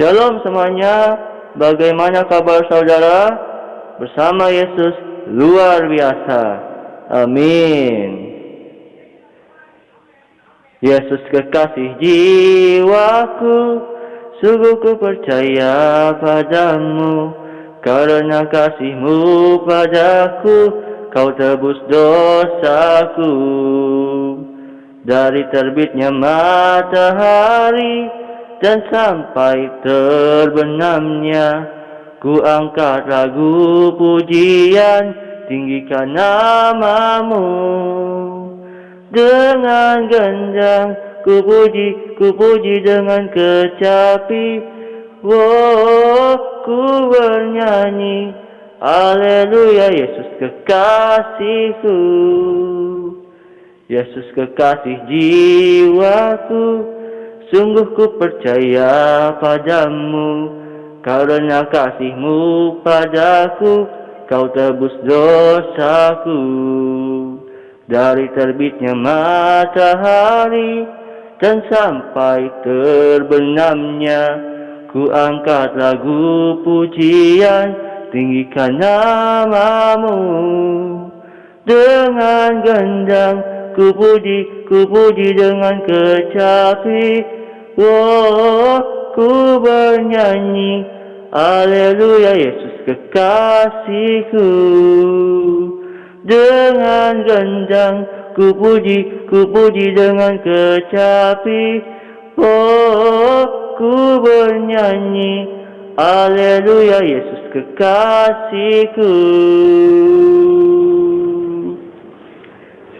Shalom semuanya, bagaimana kabar saudara? Bersama Yesus luar biasa. Amin. Yesus kekasih jiwaku, sungguh ku percaya padamu, karena kasihmu padaku, kau tebus dosaku. Dari terbitnya matahari, dan sampai terbenamnya ku angkat lagu pujian tinggikan namamu. Dengan gendang ku puji ku puji dengan kecapi. Oh ku bernyanyi Haleluya Yesus kekasihku. Yesus kekasih jiwaku Sungguh ku percaya padamu Karena kasihmu padaku Kau tebus dosaku. Dari terbitnya matahari Dan sampai terbenamnya Ku angkat lagu pujian Tinggikan namamu. Dengan gendang ku puji, ku puji dengan kecapi Oh, ku bernyanyi, Haleluya Yesus kekasihku. Dengan gendang ku puji, ku puji dengan kecapi. Oh, ku bernyanyi, Haleluya Yesus kekasihku.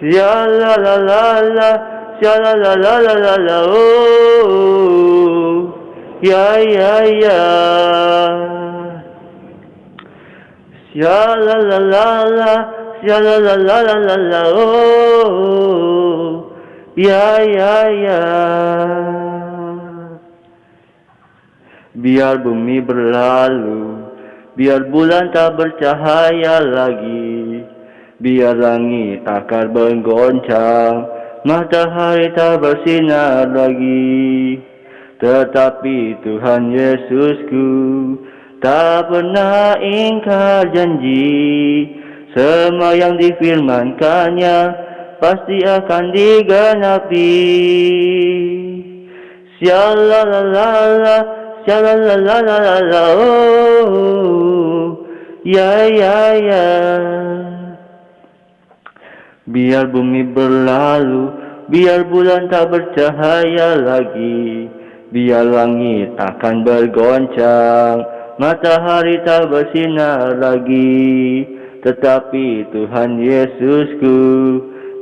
Ya la la la la Sha la la la la la la oh ya ya ya Sha la la la la Sha la la la la la la oh ya ya ya Biar bumi berlalu Biar bulan tak bercahaya lagi Biar langit takar bergoncang matahari tak bersinar lagi. Tetapi Tuhan Yesusku tak pernah ingkar janji. Semua yang difirmankannya pasti akan digenapi. Syalalalala, syalalalala, oh, ya ya ya Biar bumi berlalu, biar bulan tak bercahaya lagi, biar langit akan bergoncang, matahari tak bersinar lagi. Tetapi Tuhan Yesusku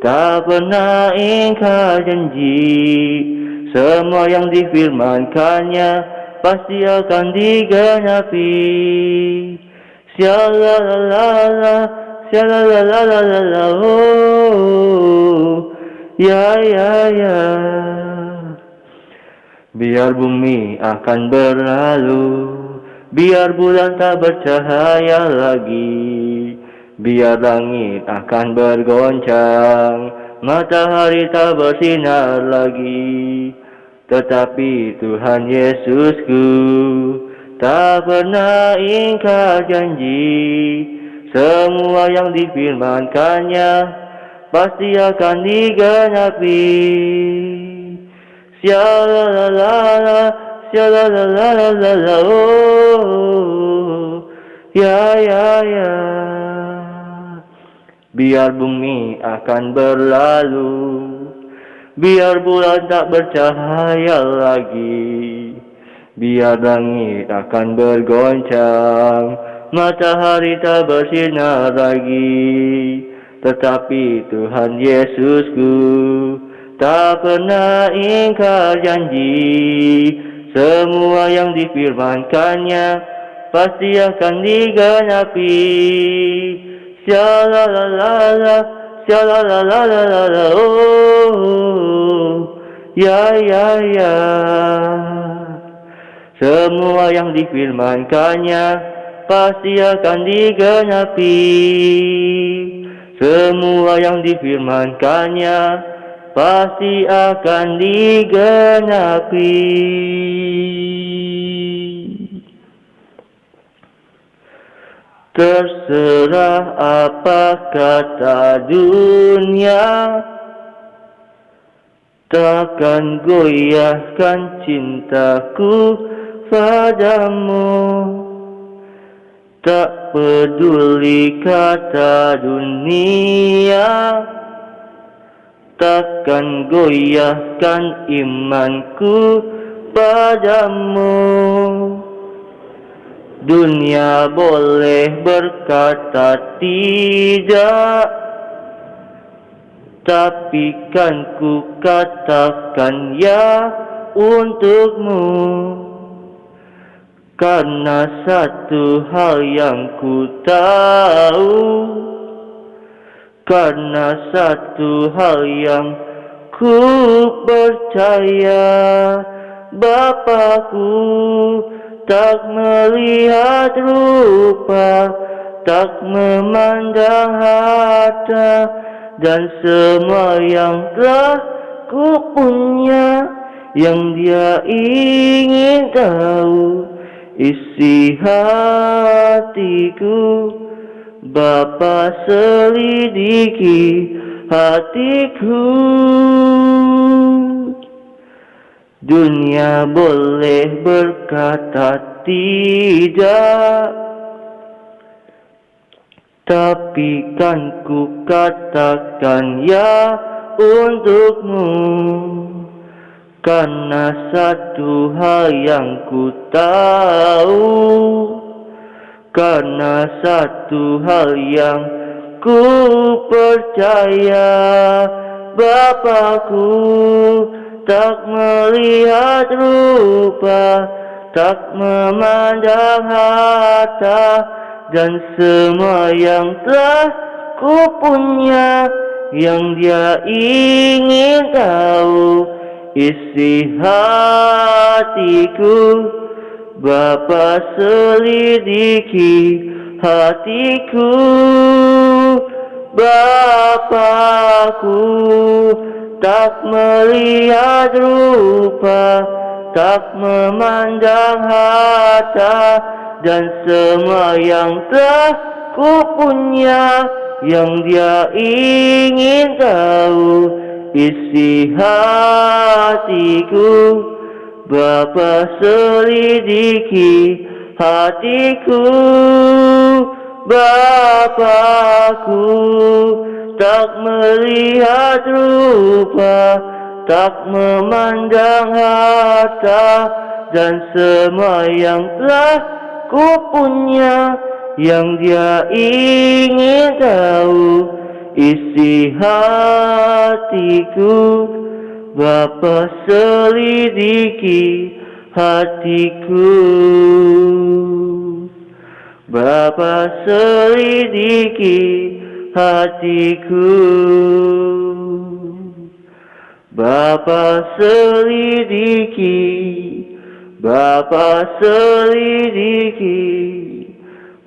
tak pernah ingkar janji, semua yang difirmankannya pasti akan digenapi. Syalalala, la la la la la la la oh. Ya ya ya. Biar bumi akan berlalu biar bulan tak bercahaya lagi biar langit akan bergoncang matahari tak bersinar lagi. Tetapi Tuhan Yesusku tak pernah ingkar janji semua yang difirmankannya pasti akan digenapi. Syalalala, syalalala, oh, ya ya ya. Biar bumi akan berlalu, biar bulan tak bercahaya lagi, biar langit akan bergoncang, matahari tak bersinar lagi. Tetapi Tuhan Yesusku tak pernah ingkar janji. Semua yang difirmankannya pasti akan digenapi. Oh, ya ya ya. Semua yang difirmankannya pasti akan digenapi. Semua yang difirmankannya pasti akan digenapi. Terserah apa kata dunia takkan goyahkan cintaku padamu. Tak peduli kata dunia Takkan goyahkan imanku padamu. Dunia boleh berkata tidak Tapi kan ku katakan ya untukmu Karena satu hal yang ku tahu Karena satu hal yang ku percaya Bapakku tak melihat rupa, tak memandang harta, dan semua yang telah ku punya, yang dia ingin tahu, isi hatiku, Bapa selidiki hatiku. Dunia boleh berkata tidak Tapi kan ku katakan ya untukmu Karena satu hal yang ku tahu Karena satu hal yang ku percaya Bapakku tak melihat rupa, tak memandang harta, dan semua yang telah ku punya, yang dia ingin tahu, isi hatiku, Bapa selidiki hatiku, Bapakku tak melihat rupa, tak memandang harta, dan semua yang telah ku punya, yang dia ingin tahu, isi hatiku, Bapa selidiki hatiku, Bapakku, tak melihat rupa, tak memandang harta, dan semua yang telah ku punya, yang dia ingin tahu, isi hatiku, Bapa selidiki hatiku. Bapa selidiki hatiku Bapa selidiki Bapa selidiki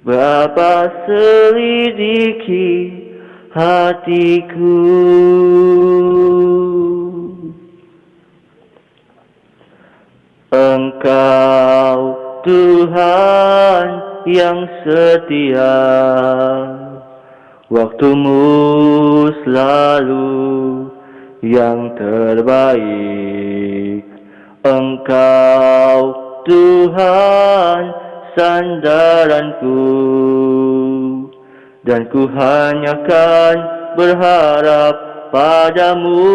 Bapa selidiki hatiku. Engkau Tuhan yang setia Waktumu selalu yang terbaik. Engkau Tuhan sandaranku Dan ku hanya kan berharap padamu.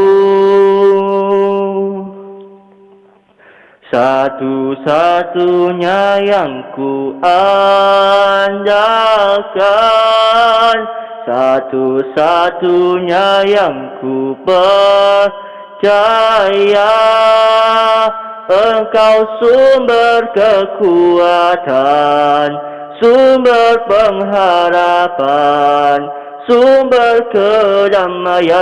Satu-satunya yang ku andalkan satu-satunya yang ku percaya Engkau sumber kekuatan Sumber pengharapan Sumber kedamaian.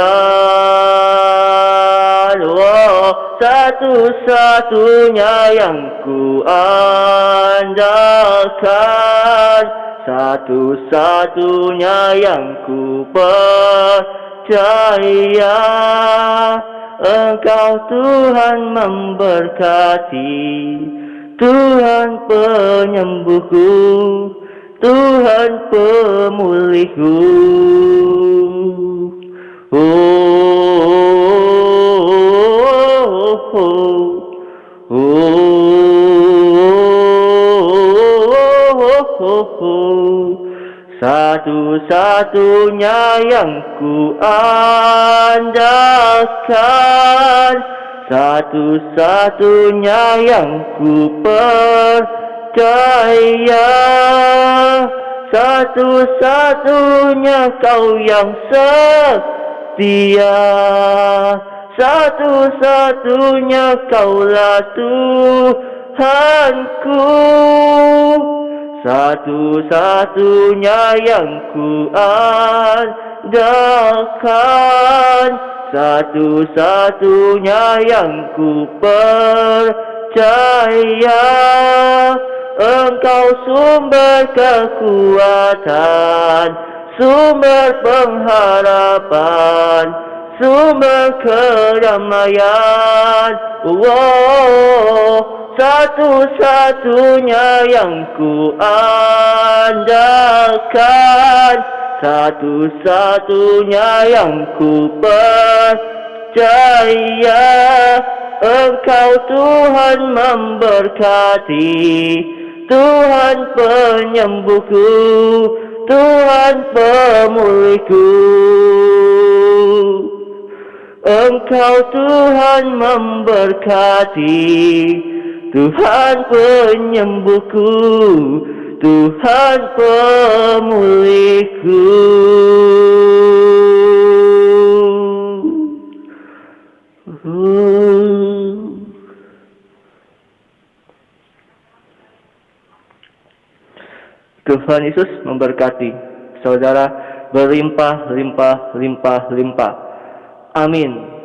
Oh, Satu-satunya yang ku andalkan. Satu-satunya yang ku percaya. Engkau Tuhan memberkati Tuhan penyembuhku Tuhan pemulihku. Oh, oh. Satu-satunya yang ku andalkan Satu-satunya yang ku percaya. Satu-satunya kau yang setia. Satu-satunya kaulah Tuhanku. Satu-satunya yang ku andalkan Satu-satunya yang ku percaya Engkau sumber kekuatan Sumber pengharapan Sumber kedamaian Wow satu-satunya yang ku andalkan Satu-satunya yang ku percaya Engkau Tuhan memberkati. Tuhan penyembuhku Tuhan pemulihku. Engkau Tuhan memberkati Tuhan penyembuhku, Tuhan pemulihku. Tuhan Yesus memberkati saudara berlimpah, limpah, limpah, limpah. Amin.